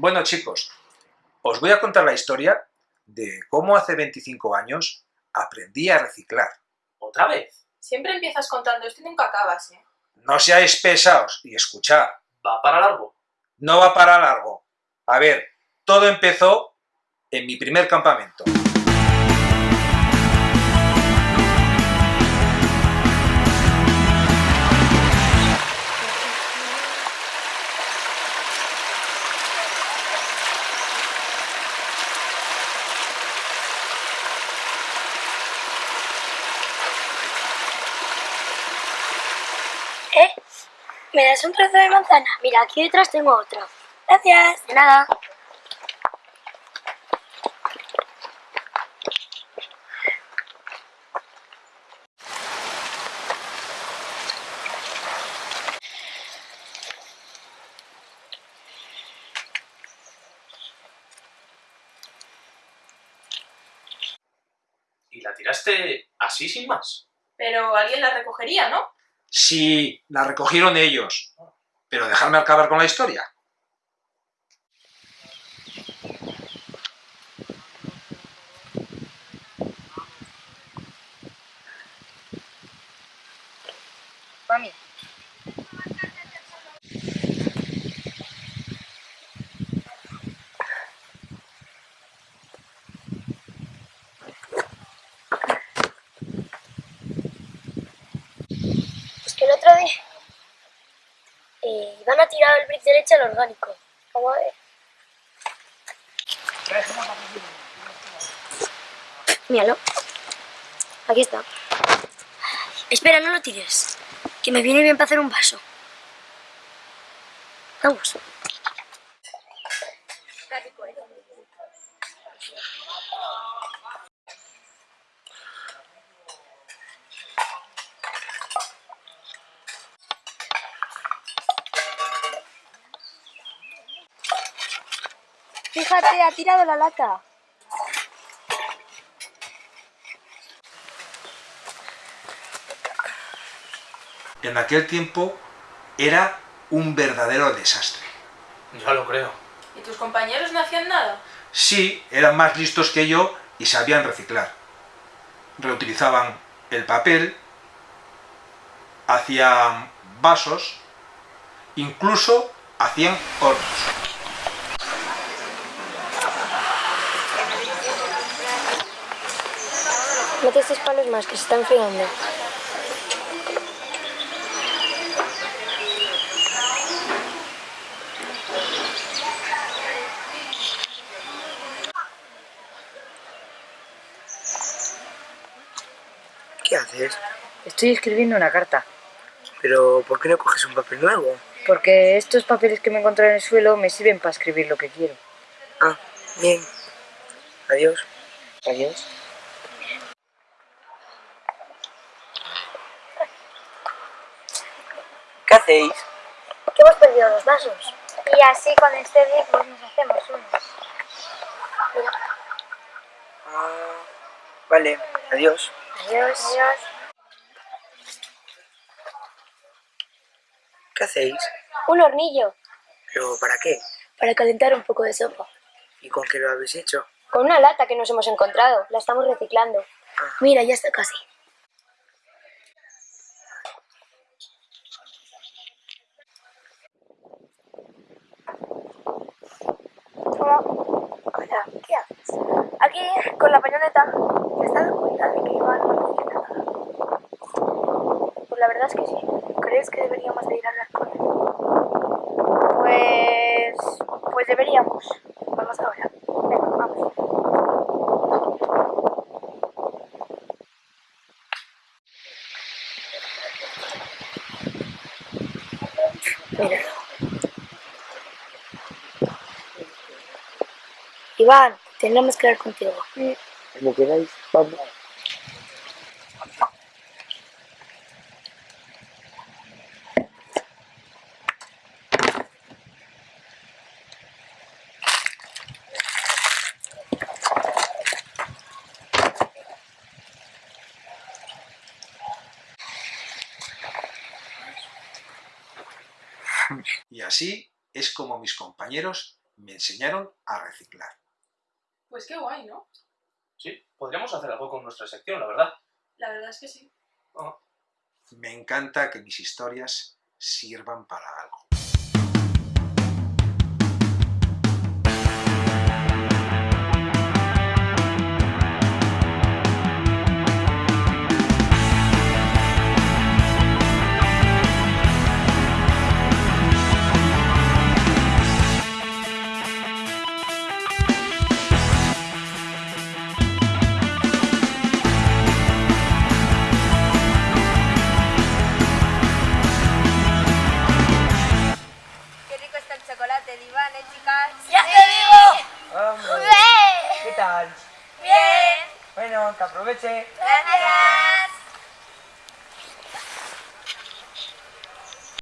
Bueno chicos, os voy a contar la historia de cómo hace 25 años aprendí a reciclar. ¿Otra vez? Siempre empiezas contando esto y nunca acabas, ¿eh? No seáis pesados y escuchad, ¿Va para largo? no va para largo. A ver, todo empezó en mi primer campamento. ¿Me das un trozo de manzana? Mira, aquí detrás tengo otro. Gracias. De nada. ¿Y la tiraste así sin más? Pero alguien la recogería, ¿no? Sí, la recogieron ellos. Pero dejadme acabar con la historia. El otro día eh, iban a tirar el brick derecho al orgánico. Vamos a ver. Míralo. Aquí está. Espera, no lo tires. Que me viene bien para hacer un vaso. Vamos. Fíjate, ha tirado la lata. En aquel tiempo era un verdadero desastre. Ya lo creo. ¿Y tus compañeros no hacían nada? Sí, eran más listos que yo y sabían reciclar. Reutilizaban el papel, hacían vasos, incluso hacían hornos. Mete estos palos más, que se están enfriando. ¿Qué haces? Estoy escribiendo una carta, Pero, ¿por qué no coges un papel nuevo? porque estos papeles que me encontré en el suelo me sirven para escribir lo que quiero. Ah, bien. Adiós. Adiós. Hacéis? Que hemos perdido los vasos. Y así con este día pues nos hacemos unos. Mira. Ah, vale, adiós. Adiós. Adiós. ¿Qué hacéis? Un hornillo ¿Pero para qué? para calentar un poco de sopa. ¿Y con qué lo habéis hecho? Con una lata que nos hemos encontrado. La estamos reciclando. Mira, ya está casi. Hola. Hola, ¿qué haces? Aquí, pañoleta. ¿Te has dado cuenta de que no dice nada? Pues la verdad es que sí. ¿Crees que deberíamos de ir a hablar con él? Pues... Pues deberíamos. Vamos ahora. Venga, vamos. Míralo. Iván, tendremos que hablar contigo. Como queráis, vamos. Y así es como mis compañeros me enseñaron a reciclar. Pues qué guay, ¿no? Sí, podríamos hacer algo con nuestra sección, la verdad. La verdad es que sí. Me encanta que mis historias sirvan para algo. ¡Ya sí. te vivo! Hombre, ¿Qué tal? Bien. Bueno, que aproveche. Gracias.